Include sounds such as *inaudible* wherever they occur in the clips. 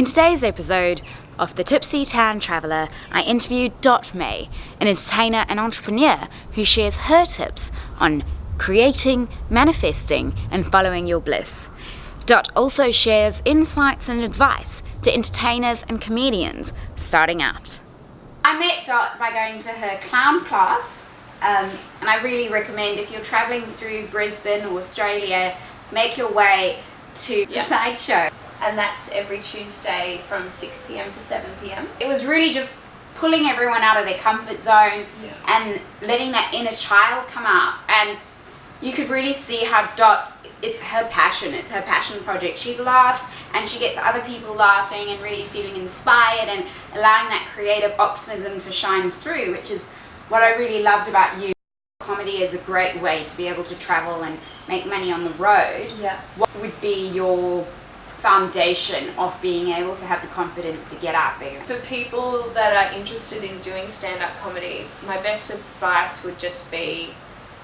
In today's episode of The Tipsy Tan Traveller, I interviewed Dot May, an entertainer and entrepreneur who shares her tips on creating, manifesting, and following your bliss. Dot also shares insights and advice to entertainers and comedians starting out. I met Dot by going to her clown class, um, and I really recommend if you're travelling through Brisbane or Australia, make your way to Yeah. the *laughs* sideshow. And that's every Tuesday from 6 p.m. to 7 p.m. It was really just pulling everyone out of their comfort zone Yeah. and letting that inner child come out. And you could really see how Dot, it's her passion, it's her passion project. She laughs and she gets other people laughing and really feeling inspired and allowing that creative optimism to shine through, which is what I really loved about you. Comedy is a great way to be able to travel and make money on the road. Yeah. What would be your foundation of being able to have the confidence to get out there? For people that are interested in doing stand-up comedy, my best advice would just be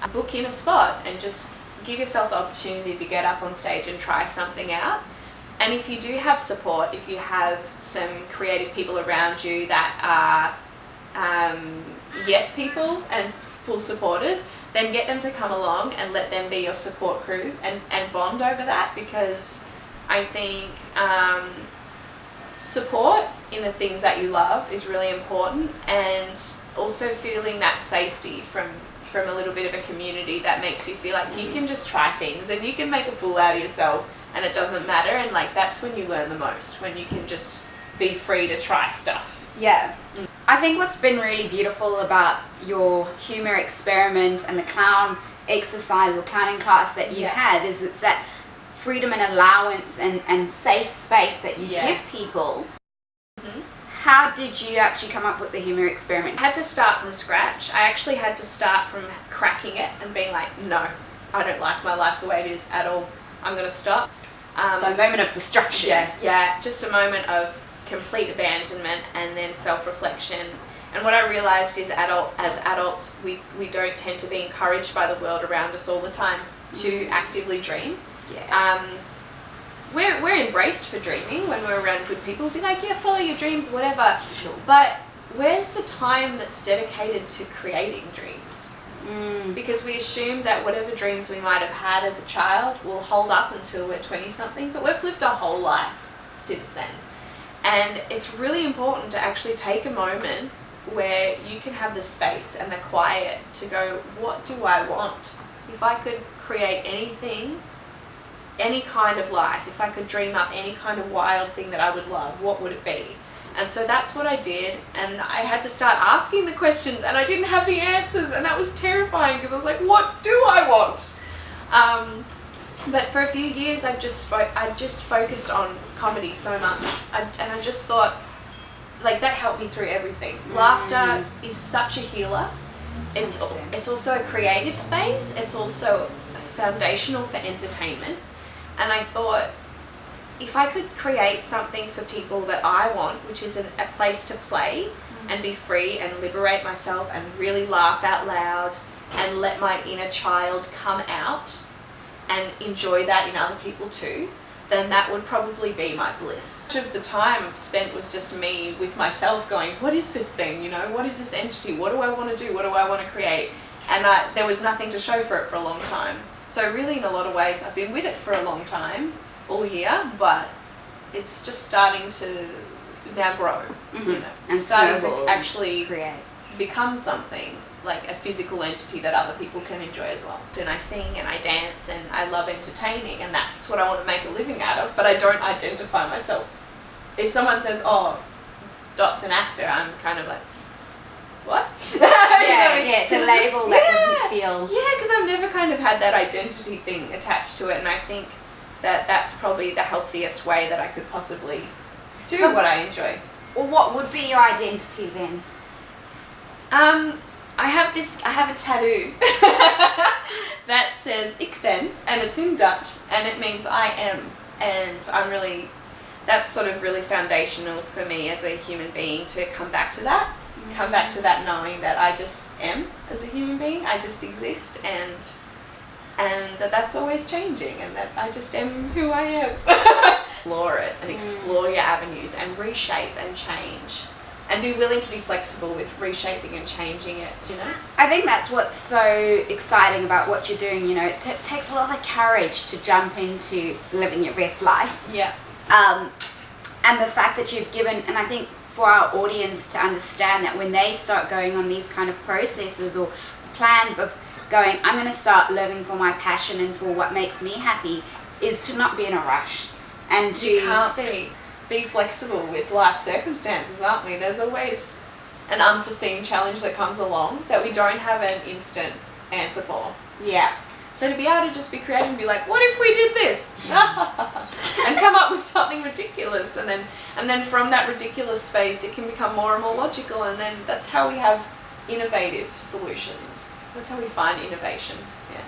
uh, book in a spot and just give yourself the opportunity to get up on stage and try something out. And if you do have support, if you have some creative people around you that are um, yes people and full supporters, then get them to come along and let them be your support crew and, and bond over that because I think um, support in the things that you love is really important and also feeling that safety from from a little bit of a community that makes you feel like you can just try things and you can make a fool out of yourself and it doesn't matter and like that's when you learn the most when you can just be free to try stuff Yeah. I think what's been really beautiful about your humor experiment and the clown exercise or clowning class that you Yeah. had is it's that freedom and allowance and, and safe space that you Yeah. give people. Mhm. How did you actually come up with the humor experiment? I had to start from scratch. I actually had to start from cracking it and being like, no, I don't like my life the way it is at all. I'm going to stop. Um, So a moment of destruction. yeah, yeah, just a moment of complete abandonment and then self-reflection. And what I realized is adult as adults, we, we don't tend to be encouraged by the world around us all the time to actively dream. Yeah. Um, we're, we're embraced for dreaming when we're around good people. Be like, yeah, follow your dreams, whatever. Sure. But where's the time that's dedicated to creating dreams? Mm. Because we assume that whatever dreams we might have had as a child will hold up until we're 20 something, but we've lived our whole life since then. And it's really important to actually take a moment where you can have the space and the quiet to go, what do I want? If I could create anything, any kind of life, if I could dream up any kind of wild thing that I would love, what would it be? And so that's what I did, and I had to start asking the questions, and I didn't have the answers, and that was terrifying because I was like, what do I want? Um, but for a few years, I just spoke, I just focused on comedy so much, I, and I just thought, like that helped me through everything. Laughter is such a healer. It's 100%. it's also a creative space. It's also foundational for entertainment. And I thought, if I could create something for people that I want, which is an, a place to play mm. and be free and liberate myself and really laugh out loud and let my inner child come out and enjoy that in other people too, then that would probably be my bliss. Much of the time spent was just me with myself going, what is this thing? You know, what is this entity? What do I want to do? What do I want to create? And I, there was nothing to show for it for a long time. So really, in a lot of ways, I've been with it for a long time, all year, but it's just starting to now grow. You Mhm. know, And starting to actually Create. become something like a physical entity that other people can enjoy as well. And I sing and I dance and I love entertaining and that's what I want to make a living out of, but I don't identify myself. If someone says, oh, Dot's an actor, I'm kind of like, what? *laughs* You know, Yeah, yeah, it's a label just- that yeah. doesn't feel. Yeah, never kind of had that identity thing attached to it, and I think that that's probably the healthiest way that I could possibly do So- what I enjoy. Well, what would be your identity then? Um, I have this. I have a tattoo *laughs* that says "Ik ben," and it's in Dutch, and it means I am. And I'm really, that's sort of really foundational for me as a human being to come back to that, come back to that knowing that I just am as a human being. I just exist, and and that that's always changing, and that I just am who I am. *laughs* explore it and mm. explore your avenues and reshape and change and be willing to be flexible with reshaping and changing it you know I think that's what's so exciting about what you're doing. You know, it t- takes a lot of courage to jump into living your best life. yeah Um, and the fact that you've given, and I think for our audience to understand that when they start going on these kind of processes or plans of going, I'm going to start living for my passion and for what makes me happy, is to not be in a rush and to. you can't be be flexible with life circumstances aren't we there's always an unforeseen challenge that comes along that we don't have an instant answer for Yeah. So to be able to just be creative and be like what if we did this *laughs* and come up with something ridiculous and then and then from that ridiculous space it can become more and more logical and then that's how we have innovative solutions that's how we find innovation yeah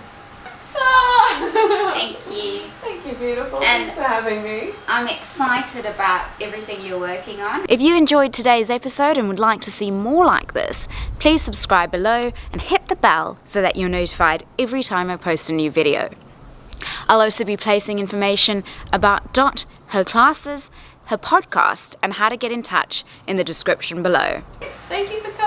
Ah! Thank you. Thank you, beautiful. And- Thanks for having me. I'm excited about everything you're working on. If you enjoyed today's episode and would like to see more like this, please subscribe below and hit the bell so that you're notified every time I post a new video. I'll also be placing information about Dot, her classes, her podcast, and how to get in touch in the description below. Thank you.